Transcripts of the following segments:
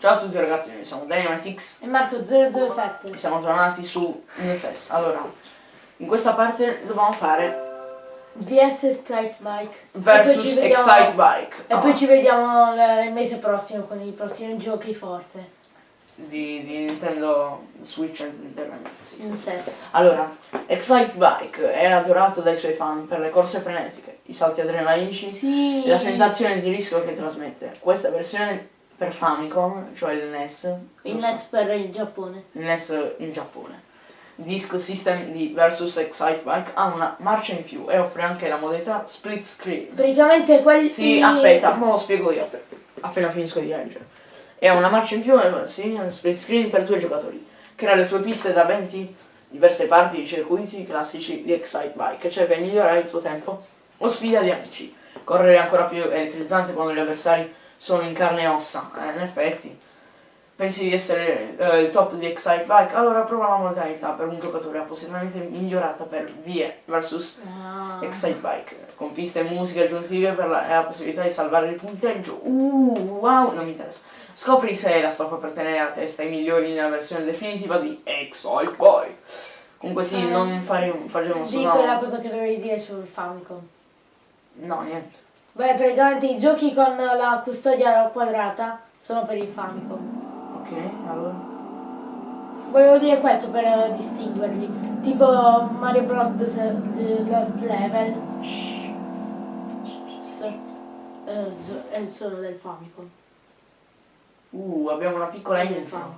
Ciao a tutti ragazzi, noi siamo Dynamitix E Marco 007. e siamo tornati su NSS. Allora, in questa parte dobbiamo fare DS Strike Bike. versus vediamo, Excite Bike. E poi ci vediamo il mese prossimo con i prossimi giochi forse. di, di Nintendo Switch e Nintendo System. Allora, Excite Bike è adorato dai suoi fan per le corse frenetiche, i salti adrenalinici Sì. e la sensazione di rischio che trasmette. Questa versione per Famicom, cioè il NES, Il? NES per il Giappone. il NES in Giappone. Disc System di Versus Excite Bike ha una marcia in più e offre anche la modalità split screen. Praticamente quelli... Sì, aspetta, me lo spiego io app- appena finisco di leggere. E ha una marcia in più, eh, sì, split screen per due giocatori. Crea le tue piste da 20 diverse parti di circuiti classici di Excite Bike e cerca di migliorare il tuo tempo o sfida gli amici. Correre ancora più elettrizzante quando gli avversari sono in carne e ossa, eh, in effetti. Pensi di essere eh, il top di Excite Bike? Allora prova la modalità per un giocatore appositamente migliorata per VE versus Ah. Excite Bike, con piste e musiche aggiuntive per la, e la possibilità di salvare il punteggio. Uh, wow, non mi interessa. Scopri se la stoffa per tenere a testa i migliori nella versione definitiva di Excite Bike. Comunque sì, Eh, non fare un, faremo Di solo... quella cosa che dovevi dire sul Famicom. No, niente. Beh, praticamente i giochi con la custodia quadrata sono per il Famicom. Ok, allora... Volevo dire questo per distinguerli. Tipo Mario Bros. The, The Lost Level. Eh, è solo del Famicom. Uh, abbiamo una piccola. Famicom.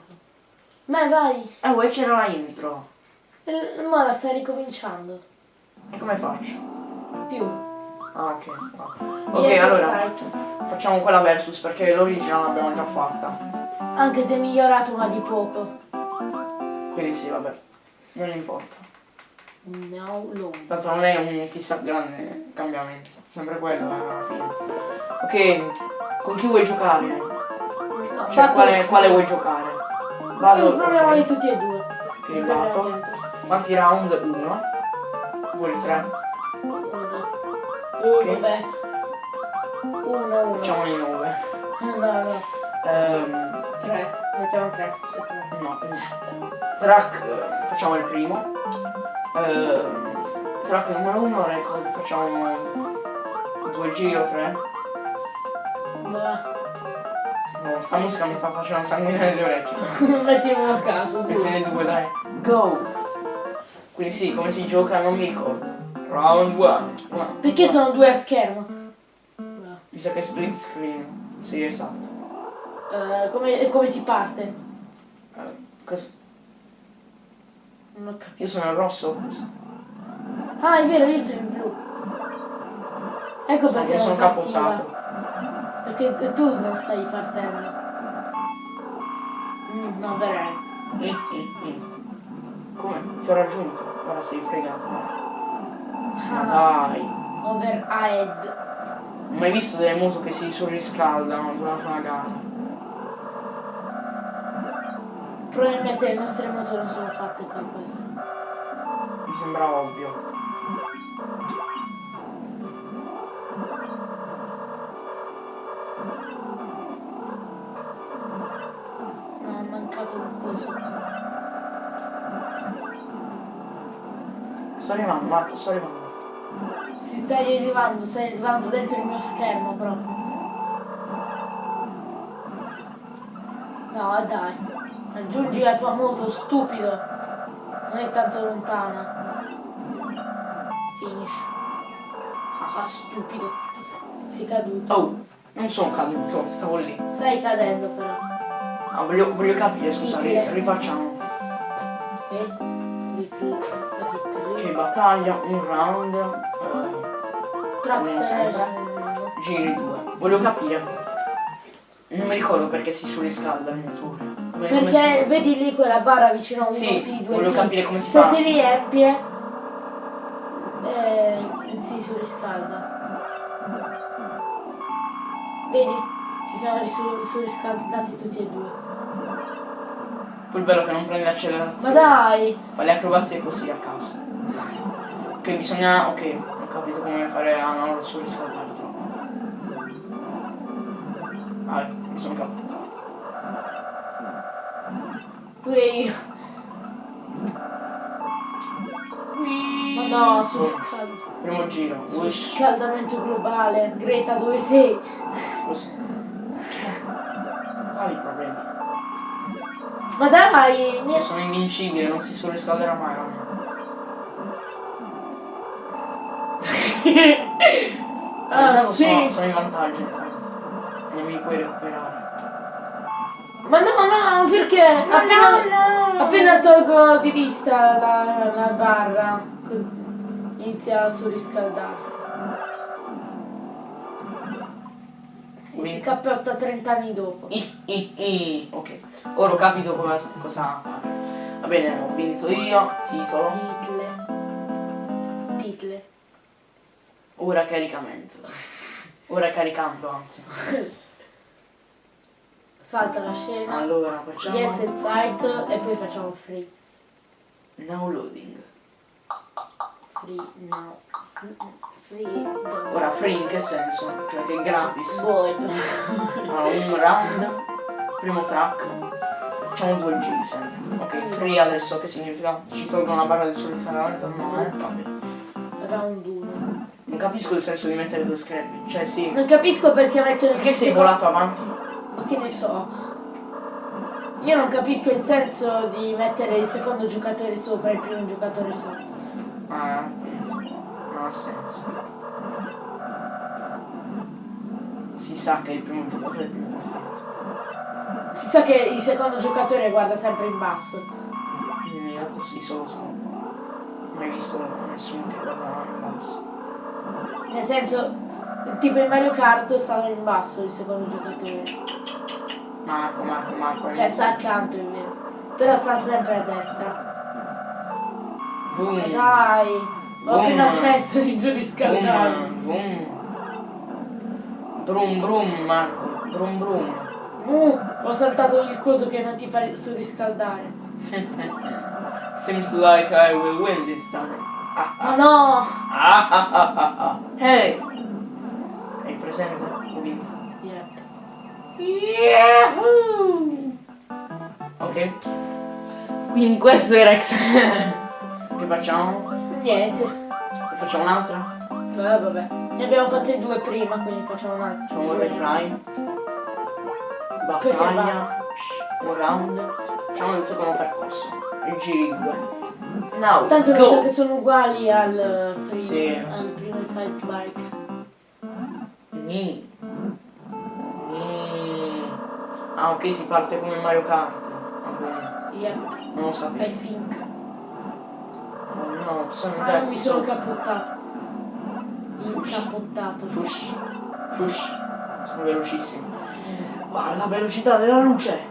Ma vai! Eh, vuoi c'era la intro. Eh, Ma la stai ricominciando. E come faccio? Più. Ah, ok. Ok, Yes, allora, facciamo quella versus perché l'originale l'abbiamo già fatta. Anche se è migliorato ma di poco. Quindi sì, vabbè. Non importa. No, no. Tanto non è un chissà grande cambiamento, sempre quello eh, alla fine. Ok, con chi vuoi giocare? No, Cioè, quale, quale vuoi giocare? Vado. proviamoli ok. tutti e due. Ok, vado. Quanti round? Uno. Vuoi tre? Uno, beh. Uno, uno. Facciamoli nove. No, no. Ehm, Tre. Mettiamo tre. no. Track, facciamo il primo. Ehm, track numero uno, record, facciamo due giri o tre. Beh. No, sta musica mi sta facendo sangue nelle orecchie. Mettiamolo a caso. Mettene due, dai. Go! Quindi sì, come si gioca non mi ricordo. Round 1. Perché sono due a schermo? Mi sa che è split screen. Sì, esatto. Eh, come, come si parte? Eh, cos- Non ho capito. Io sono il rosso? Ah, è vero, io sono in blu. Ecco perché sono non partiva. capottato. Perché tu non stai partendo. Mm, no, verrai. Eh, eh, eh. Come? Ti ho raggiunto. Ora sei fregato. Ma Ah, dai. overhead. Mai visto delle moto che si surriscaldano durante una gara. Probabilmente le nostre moto non sono fatte per questo. Mi sembra ovvio. No, è mancato un coso. Sto arrivando, Marco, sto arrivando. Stai arrivando, stai arrivando dentro il mio schermo proprio. No, dai. Raggiungi la tua moto, stupido. Non è tanto lontana. Finish. Ah, stupido. Sei caduto. Oh, non sono caduto, stavo lì. Stai cadendo però. Ah, voglio, voglio capire, scusa, rifacciamo. Ok? Che battaglia, un round, eh, selection. sempre. giri due. Voglio capire. Non mi ricordo perché si surriscalda il motore. Come, Perché vedi lì quella barra vicino a 1P, Sì, 2P. voglio capire come si Se fa. si riempie, eh, si surriscalda. Vedi? Si sono risu- surriscaldati tutti e due. Poi bello che non prende Ma l'accelerazione. dai! Fa le acrobazie così a caso. Ok, bisogna. Ok, capito come fare a non surriscaldare troppo. Ah, mi sono capito. Pure io. Ma no, surriscaldamento. Primo giro. Wish. Surriscaldamento globale. Greta, dove sei? Così. Quali problemi? Ma dai, niente. sono invincibile, non si surriscalderà mai la mia. Ah, sì. sono, sono in vantaggio. Non mi puoi recuperare. Ma no, no, perché appena, appena tolgo di vista la, la barra inizia a surriscaldarsi. Si, si Quindi- cappiotta 30 anni dopo. I, i, i. Ok, ora ho capito come- cosa fare. Va bene, ho vinto io, titolo, Title. Title. Ora caricamento. Ora caricando, anzi. Salta la scena. Allora, facciamo Yes and site e poi facciamo free. now loading. Free now. Free. now. Ora free in che senso? Cioè che è gratis. Void. Allora, un round, primo track, facciamo due giri sempre. Ok, free adesso che significa? Ci tolgo una barra del surriscaldamento? No, eh, vabbè. Round 1. Non capisco il senso di mettere due schermi. Cioè sì. Non capisco perché metto il Perché sei volato avanti? Ma che ne so? Io non capisco il senso di mettere il secondo giocatore sopra e il primo giocatore sopra. Ah, non ha senso. Si sa che il primo giocatore è più importante. Si sa che il secondo giocatore guarda sempre in basso. In realtà sì, solo sono. Mai visto nessuno che guarda in basso. Nel senso, tipo in Mario Kart stava in basso il secondo giocatore. Marco, Marco, Marco. Cioè sta accanto, è vero. Però sta sempre a destra. Boom. Dai! Ho appena smesso di surriscaldare. Boom. Brum brum Marco, brum brum. Uh, ho saltato il coso che non ti fa surriscaldare. Seems like I will win this time. Ma no! Ah, ah, ah, ah hey! Hai presente? Ho vinto. Yep. Ok. Quindi questo è Rex. che facciamo? Niente. Ne facciamo un'altra? Eh vabbè. Ne abbiamo fatte due prima, quindi facciamo un'altra. Facciamo un retry. Battaglia. Un round. Facciamo il secondo percorso. Il giri 2. No, Tanto mi sa che sono uguali al primo, sì. al primo side bike. Ni. Ni. Ah ok, si parte come Mario Kart. Vabbè. Yeah. Non lo sapevo. I think. No, sono ah, non mi sono cappottato. Incappottato. Fush. Fush. Sono velocissimo. Eh. Ma la velocità della luce!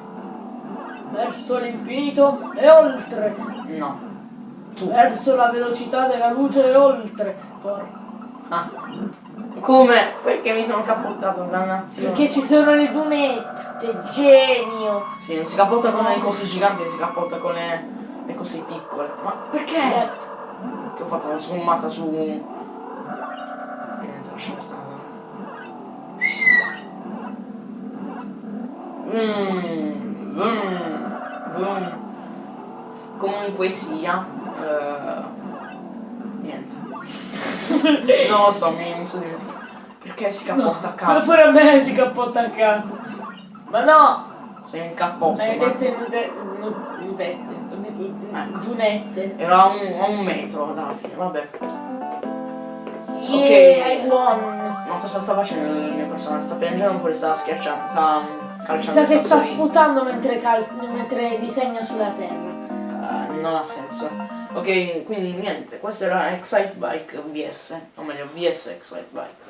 Verso l'infinito e oltre! No. Verso la velocità della luce e oltre. Ah. Come? Perché mi sono cappottato, dannazione. Perché ci sono le dunette, genio. Sì, non si cappotta con le cose giganti, si cappotta con le, le cose piccole. Ma perché? Yep. Che ho fatto la sgommata su... Niente, lasciamo stare. Mm, mm, mm. Comunque sia... eh, niente. non lo so, mi, mi sono dimenticato. Perché si cappotta a Però caso? pure a me si cappotta a caso. Ma no! Sei in cappotto. ma- nude- nu- nudette. Ecco. Dunette. Era a un, un metro dalla fine, vabbè. Yeah, I won. Ma cosa sta facendo il mio personaggio? Sta piangendo oppure sta schiacciando? Sta calciando sa che sta sputando mentre, mentre disegna sulla terra. Eh, non ha senso. Ok, quindi niente, questo era Excite Bike VS, o meglio VS Excite Bike.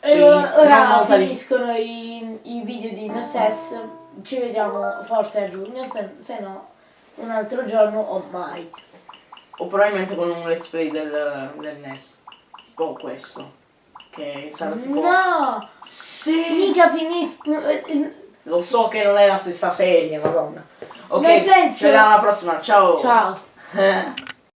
E ora, ora finiscono i, i video di NSS. Ci vediamo forse a giugno, se, se no un altro giorno o mai. O probabilmente con un let's play del, del NES. Tipo questo. Che sarà tipo... No! Sì! Mica finiscono. Lo so che non è la stessa serie, madonna. Ok, Nel senso- ci vediamo alla prossima! Ciao. Ciao!